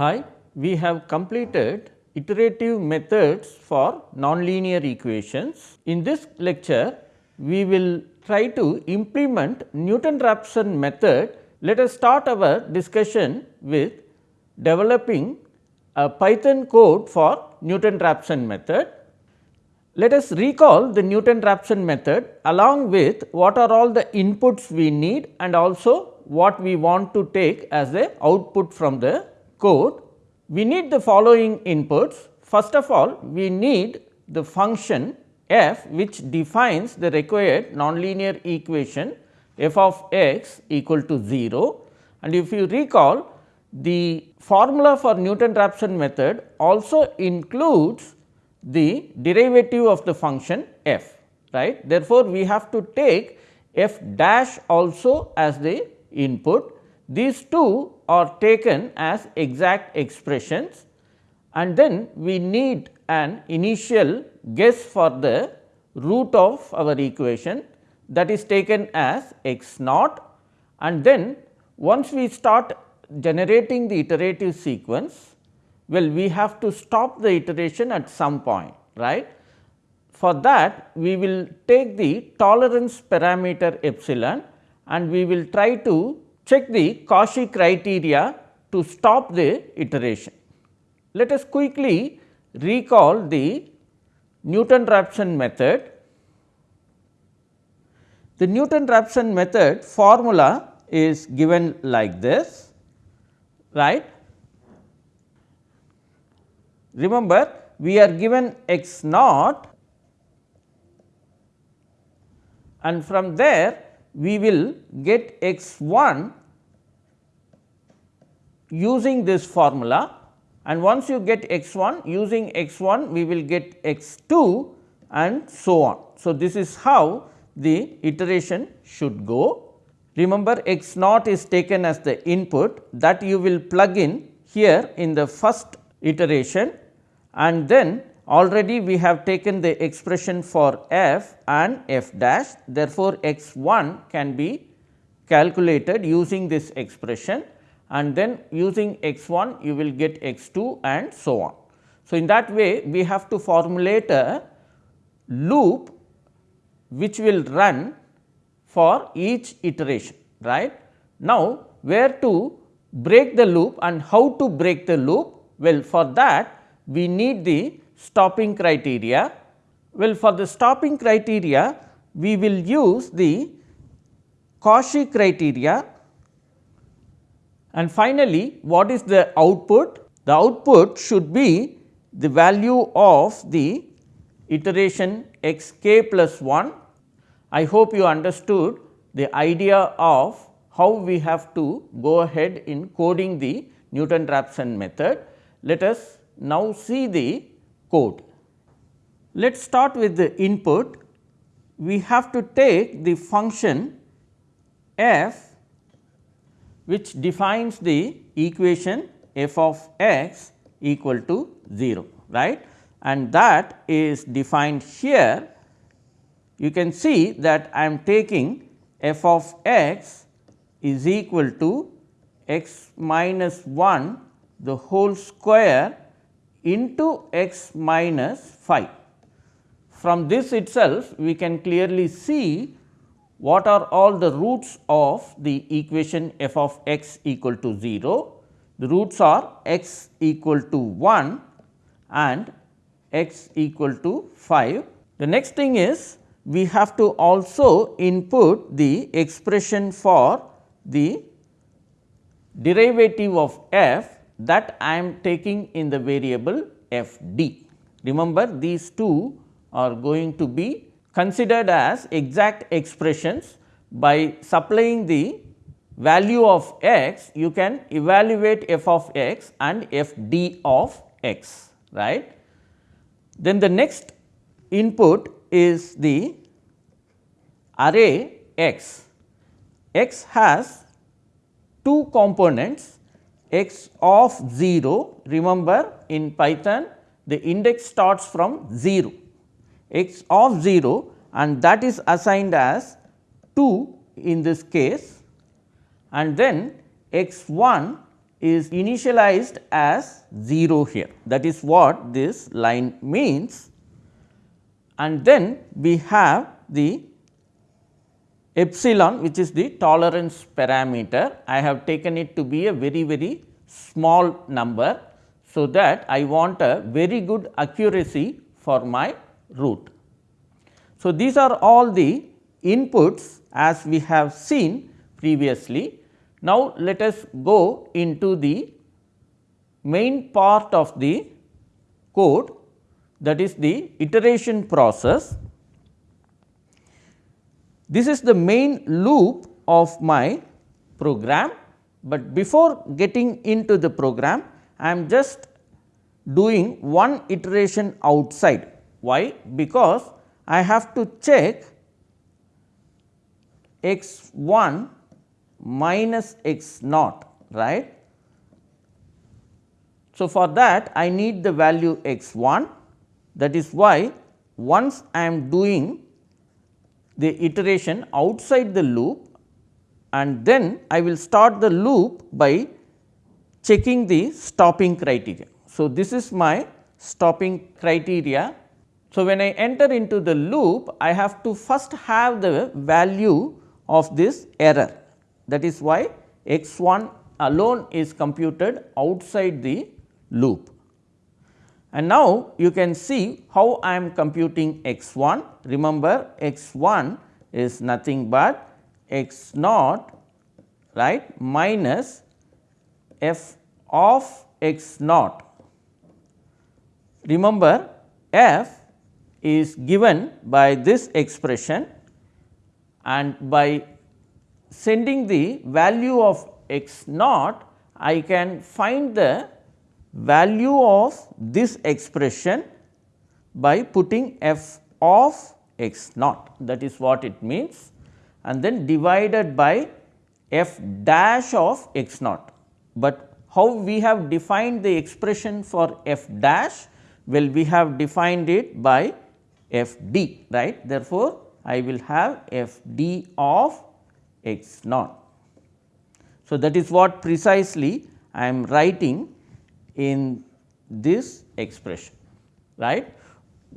Hi, we have completed iterative methods for nonlinear equations. In this lecture, we will try to implement Newton-Raphson method. Let us start our discussion with developing a Python code for Newton-Raphson method. Let us recall the Newton-Raphson method along with what are all the inputs we need and also what we want to take as a output from the code. We need the following inputs. First of all, we need the function f which defines the required nonlinear equation f of x equal to 0 and if you recall the formula for Newton-Raphson method also includes the derivative of the function f right. Therefore, we have to take f dash also as the input. These two are taken as exact expressions and then we need an initial guess for the root of our equation that is taken as x naught and then once we start generating the iterative sequence, well we have to stop the iteration at some point right. For that we will take the tolerance parameter epsilon and we will try to check the Cauchy criteria to stop the iteration. Let us quickly recall the Newton-Raphson method. The Newton-Raphson method formula is given like this, right. Remember we are given x naught and from there we will get x 1 using this formula and once you get x 1 using x 1 we will get x 2 and so on. So, this is how the iteration should go. Remember x naught is taken as the input that you will plug in here in the first iteration and then Already we have taken the expression for f and f dash therefore, x 1 can be calculated using this expression and then using x 1 you will get x 2 and so on. So, in that way we have to formulate a loop which will run for each iteration right. Now, where to break the loop and how to break the loop? Well, for that we need the stopping criteria. Well, for the stopping criteria, we will use the Cauchy criteria and finally, what is the output? The output should be the value of the iteration x k plus 1. I hope you understood the idea of how we have to go ahead in coding the Newton-Raphson method. Let us now see the code. Let us start with the input. We have to take the function f which defines the equation f of x equal to 0 right and that is defined here. You can see that I am taking f of x is equal to x minus 1 the whole square into x minus 5. From this itself we can clearly see what are all the roots of the equation f of x equal to 0. The roots are x equal to 1 and x equal to 5. The next thing is we have to also input the expression for the derivative of f that I am taking in the variable f d. Remember these two are going to be considered as exact expressions by supplying the value of x you can evaluate f of x and f d of x right. Then the next input is the array x. x has two components x of 0 remember in Python the index starts from 0 x of 0 and that is assigned as 2 in this case and then x 1 is initialized as 0 here that is what this line means and then we have the epsilon which is the tolerance parameter. I have taken it to be a very very small number. So, that I want a very good accuracy for my root. So, these are all the inputs as we have seen previously. Now, let us go into the main part of the code that is the iteration process this is the main loop of my program, but before getting into the program I am just doing one iteration outside. Why? Because I have to check x 1 minus x naught right. So, for that I need the value x 1 that is why once I am doing the iteration outside the loop and then I will start the loop by checking the stopping criteria. So, this is my stopping criteria. So, when I enter into the loop I have to first have the value of this error that is why x 1 alone is computed outside the loop. And now, you can see how I am computing x 1. Remember x 1 is nothing but x naught right minus f of x naught. Remember f is given by this expression and by sending the value of x naught I can find the value of this expression by putting f of x naught that is what it means and then divided by f dash of x naught. But how we have defined the expression for f dash? Well, we have defined it by f d right. Therefore, I will have f d of x naught. So, that is what precisely I am writing in this expression right.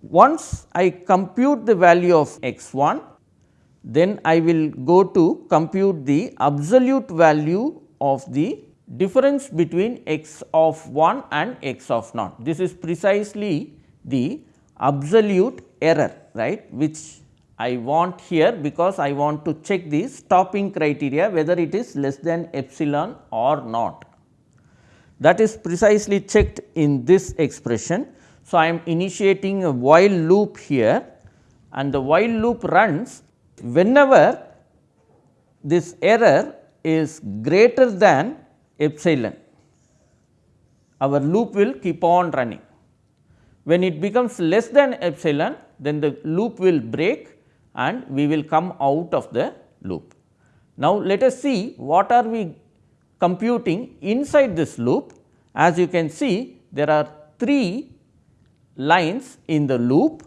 Once I compute the value of x 1 then I will go to compute the absolute value of the difference between x of 1 and x of naught. This is precisely the absolute error right which I want here because I want to check the stopping criteria whether it is less than epsilon or not that is precisely checked in this expression. So, I am initiating a while loop here and the while loop runs whenever this error is greater than epsilon our loop will keep on running. When it becomes less than epsilon then the loop will break and we will come out of the loop. Now, let us see what are we computing inside this loop as you can see there are 3 lines in the loop.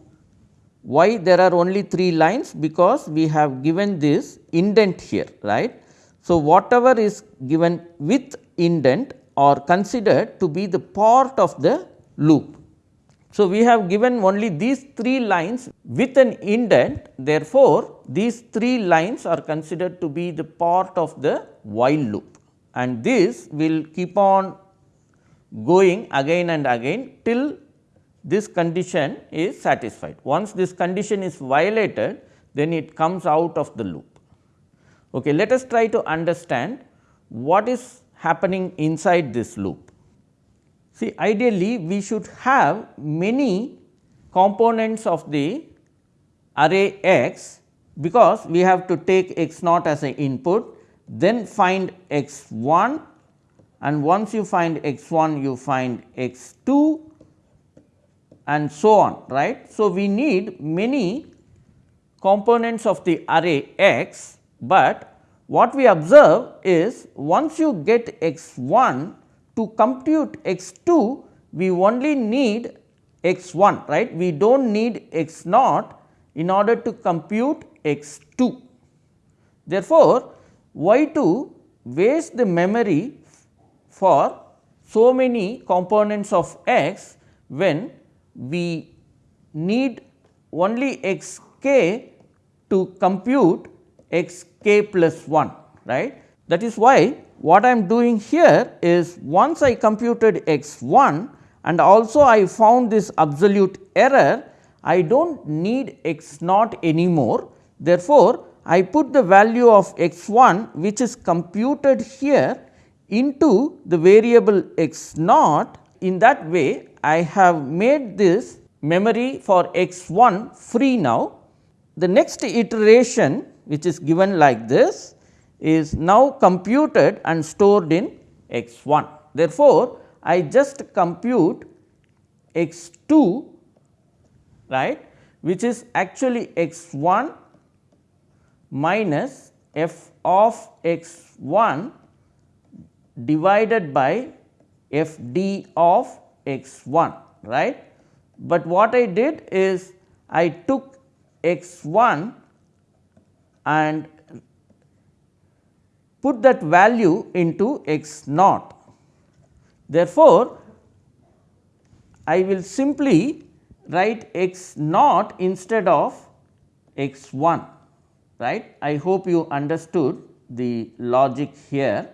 Why there are only 3 lines? Because we have given this indent here right. So, whatever is given with indent are considered to be the part of the loop. So, we have given only these 3 lines with an indent therefore, these 3 lines are considered to be the part of the while loop and this will keep on going again and again till this condition is satisfied. Once this condition is violated then it comes out of the loop. Okay, let us try to understand what is happening inside this loop. See ideally we should have many components of the array x because we have to take x naught as an input then find x 1 and once you find x 1 you find x 2 and so on right. So, we need many components of the array x, but what we observe is once you get x 1 to compute x 2 we only need x 1 right we do not need x naught in order to compute x 2. Therefore, why to waste the memory for so many components of x when we need only x k to compute x k plus 1 right. That is why what I am doing here is once I computed x 1 and also I found this absolute error I do not need x naught anymore. Therefore, I put the value of x 1 which is computed here into the variable x naught in that way I have made this memory for x 1 free now. The next iteration which is given like this is now computed and stored in x 1. Therefore, I just compute x 2 right which is actually x 1 minus f of x 1 divided by f d of x 1 right. But what I did is I took x 1 and put that value into x naught. Therefore, I will simply write x naught instead of x 1 right. I hope you understood the logic here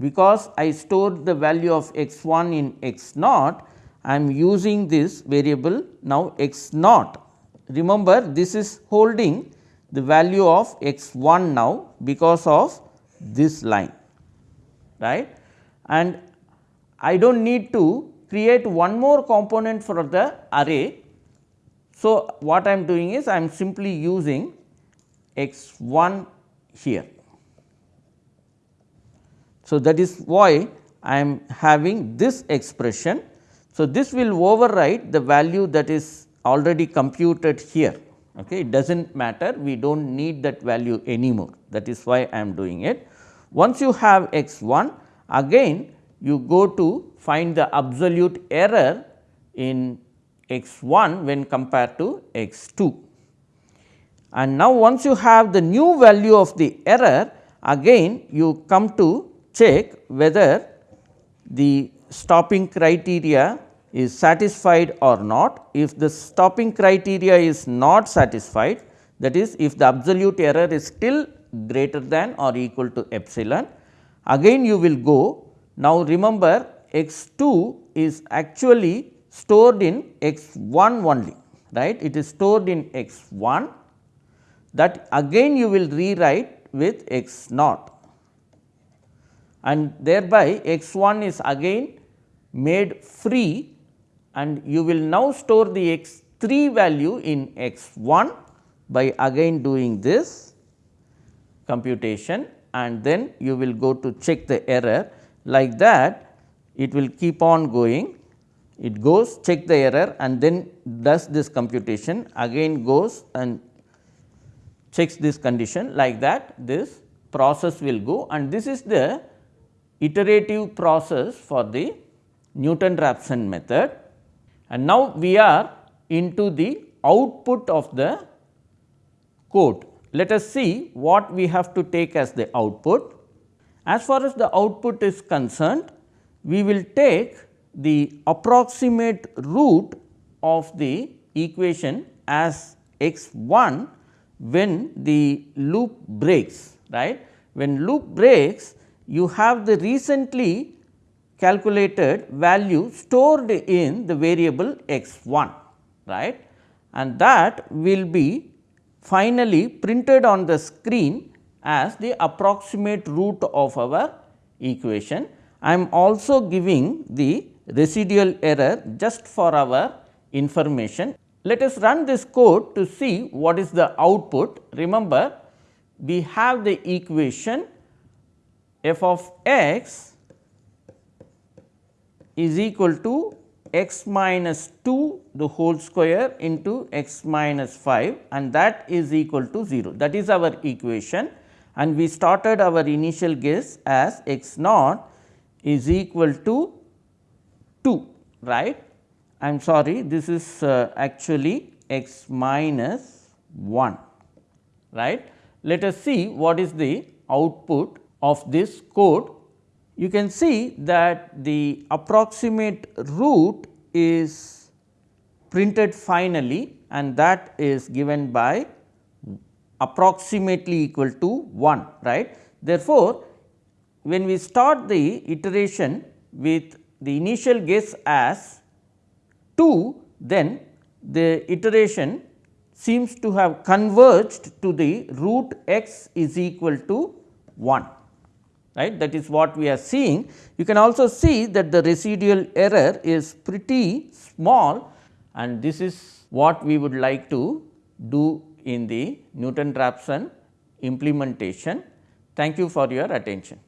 because I stored the value of x 1 in x naught I am using this variable now x naught. Remember this is holding the value of x 1 now because of this line right and I do not need to create one more component for the array. So, what I am doing is I am simply using x 1 here. So, that is why I am having this expression. So, this will override the value that is already computed here okay. it does not matter we do not need that value anymore that is why I am doing it. Once you have x 1 again you go to find the absolute error in x 1 when compared to x 2. And now, once you have the new value of the error again you come to check whether the stopping criteria is satisfied or not. If the stopping criteria is not satisfied that is if the absolute error is still greater than or equal to epsilon again you will go. Now, remember x 2 is actually stored in x 1 only right it is stored in x 1 that again you will rewrite with x naught and thereby x 1 is again made free and you will now store the x 3 value in x 1 by again doing this computation. And then you will go to check the error like that. It will keep on going. It goes check the error and then does this computation. Again goes and checks this condition like that. This process will go. And this is the iterative process for the Newton Raphson method. And now, we are into the output of the code. Let us see what we have to take as the output. As far as the output is concerned, we will take the approximate root of the equation as x 1 when the loop breaks right. When loop breaks you have the recently calculated value stored in the variable x 1 right and that will be finally printed on the screen as the approximate root of our equation I am also giving the residual error just for our information. Let us run this code to see what is the output. Remember we have the equation f of x is equal to x minus 2 the whole square into x minus 5 and that is equal to 0 that is our equation and we started our initial guess as x naught is equal to 2 right. I am sorry this is uh, actually x minus 1 right. Let us see what is the output of this code you can see that the approximate root is printed finally and that is given by approximately equal to 1 right. Therefore, when we start the iteration with the initial guess as 2 then the iteration seems to have converged to the root x is equal to 1 right that is what we are seeing. You can also see that the residual error is pretty small and this is what we would like to do in the Newton Raphson implementation. Thank you for your attention.